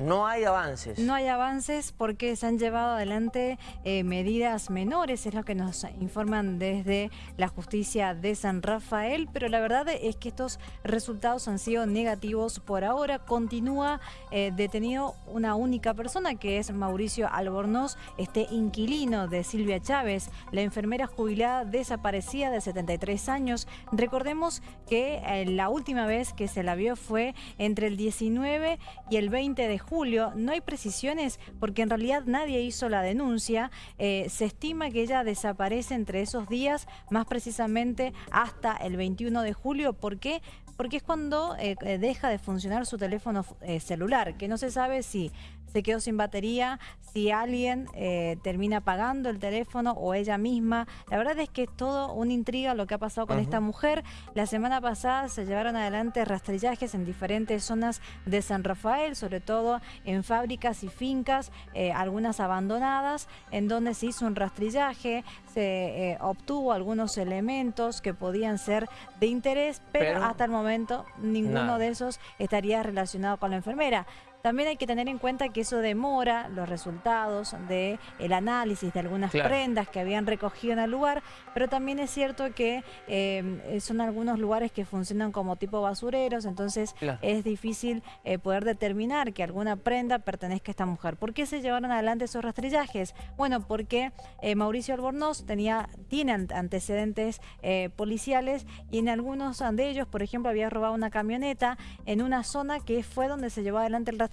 No hay avances. No hay avances porque se han llevado adelante eh, medidas menores, es lo que nos informan desde la justicia de San Rafael, pero la verdad es que estos resultados han sido negativos por ahora. Continúa eh, detenido una única persona que es Mauricio Albornoz, este inquilino de Silvia Chávez, la enfermera jubilada desaparecida de 73 años. Recordemos que eh, la última vez que se la vio fue entre el 19 y el 20 de julio julio. No hay precisiones porque en realidad nadie hizo la denuncia. Eh, se estima que ella desaparece entre esos días, más precisamente hasta el 21 de julio. ¿Por qué? Porque es cuando eh, eh, deja de funcionar su teléfono celular, que no se sabe si se quedó sin batería, si alguien eh, termina pagando el teléfono o ella misma. La verdad es que es todo una intriga lo que ha pasado con esta mujer. La semana pasada se llevaron adelante rastrillajes en diferentes zonas de San Rafael, sobre todo en fábricas y fincas, eh, algunas abandonadas, en donde se hizo un rastrillaje, se eh, obtuvo algunos elementos que podían ser de interés, pero, hasta el momento ninguno de esos estaría relacionado con la enfermera. También hay que tener en cuenta que eso demora los resultados del el análisis de algunas prendas que habían recogido en el lugar, pero también es cierto que eh, son algunos lugares que funcionan como tipo basureros, entonces es difícil eh, poder determinar que alguna prenda pertenezca a esta mujer. ¿Por qué se llevaron adelante esos rastrillajes? Bueno, porque eh, Mauricio Albornoz tenía, tiene antecedentes policiales y en algunos de ellos, por ejemplo, había robado una camioneta en una zona que fue donde se llevó adelante el rastrillaje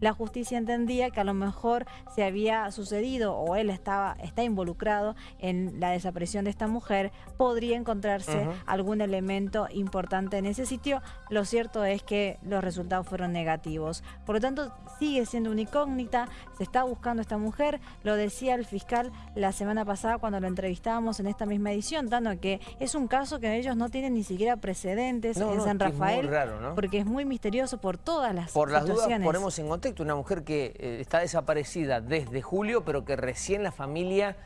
la justicia entendía que a lo mejor se había sucedido o él estaba está involucrado en la desaparición de esta mujer, podría encontrarse algún elemento importante en ese sitio. Lo cierto es que los resultados fueron negativos. Por lo tanto, sigue siendo una incógnita, se está buscando esta mujer, lo decía el fiscal la semana pasada cuando lo entrevistábamos en esta misma edición, dando que es un caso que ellos no tienen ni siquiera precedentes en San Rafael, porque es muy misterioso por todas las por las ponemos en contexto, una mujer que eh, está desaparecida desde julio, pero que recién la familia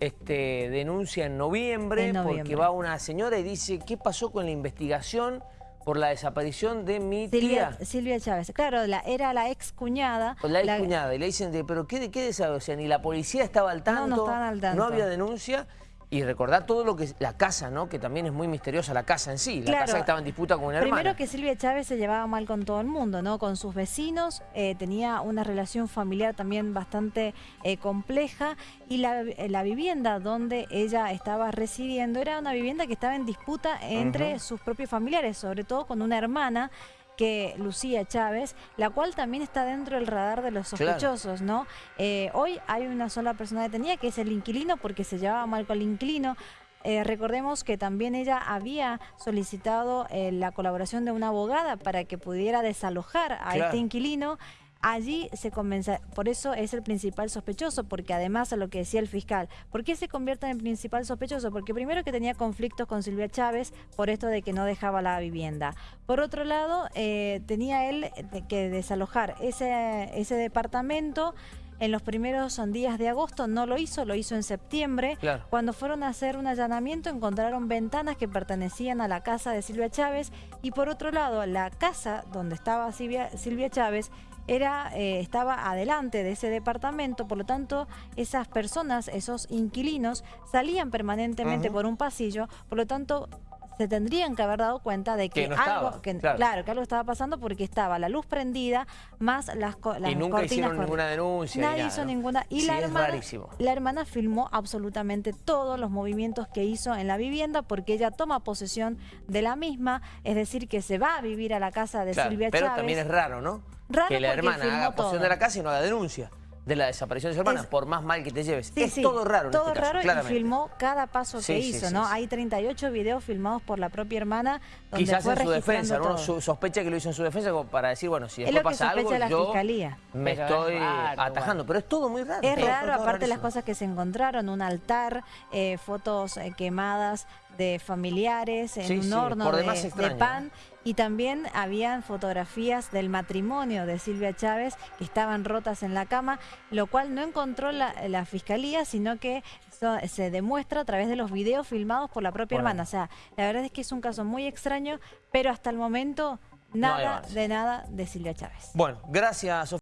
este, denuncia en noviembre, porque va una señora y dice, ¿qué pasó con la investigación? por la desaparición de mi tía. Silvia Chávez, claro, la, era la ex cuñada. La ex cuñada, y le dicen, pero ¿qué, qué sea, ni la policía estaba al tanto, no, no, al tanto. no había denuncia. Y recordar todo lo que es la casa, ¿no? Que también es muy misteriosa la casa en sí. La casa que estaba en disputa con una hermana. Primero que Silvia Chávez se llevaba mal con todo el mundo, ¿no? Con sus vecinos, eh, tenía una relación familiar también bastante eh, compleja. Y la, la, vivienda donde ella estaba residiendo era una vivienda que estaba en disputa entre sus propios familiares, sobre todo con una hermana que Lucía Chávez, la cual también está dentro del radar de los sospechosos, ¿no? Eh, hoy hay una sola persona detenida que es el inquilino porque se llevaba mal con el inquilino. Eh, recordemos que también ella había solicitado eh, la colaboración de una abogada para que pudiera desalojar a este inquilino allí se comienza, por eso es el principal sospechoso, porque además a lo que decía el fiscal, ¿por qué se convierte en principal sospechoso? Porque primero que tenía conflictos con Silvia Chávez por esto de que no dejaba la vivienda. Por otro lado, eh, tenía él que desalojar ese, ese departamento en los primeros días de agosto, no lo hizo, lo hizo en septiembre. Cuando fueron a hacer un allanamiento encontraron ventanas que pertenecían a la casa de Silvia Chávez y por otro lado la casa donde estaba Silvia, Silvia Chávez era, eh, estaba adelante de ese departamento, por lo tanto esas personas, esos inquilinos, salían permanentemente por un pasillo, por lo tanto se tendrían que haber dado cuenta de que, algo, claro. que algo estaba pasando porque estaba la luz prendida más las, las y nunca hicieron ninguna denuncia. Nadie hizo ninguna. Y la, hermana, la hermana filmó absolutamente todos los movimientos que hizo en la vivienda porque ella toma posesión de la misma, es decir, que se va a vivir a la casa de Silvia Chávez. Pero también es raro, ¿no? Que la hermana haga posesión de la casa y no haga denuncia de la desaparición de su hermana, por más mal que te lleves. es todo raro Todo este raro y filmó cada paso que hizo, ¿no? Hay 38 videos filmados por la propia hermana donde Quizás fue en su defensa, uno sospecha que lo hizo en su defensa para decir, bueno, si después pasa algo, yo me estoy atajando. Pero es todo muy raro. Es raro, aparte las cosas que se encontraron, un altar, eh, fotos eh, quemadas de familiares en un horno de, pan y también habían fotografías del matrimonio de Silvia Chávez que estaban rotas en la cama, lo cual no encontró la, fiscalía, sino que se demuestra a través de los videos filmados por la propia hermana. O sea, la verdad es que es un caso muy extraño, pero hasta el momento nada de nada de Silvia Chávez. Bueno, gracias.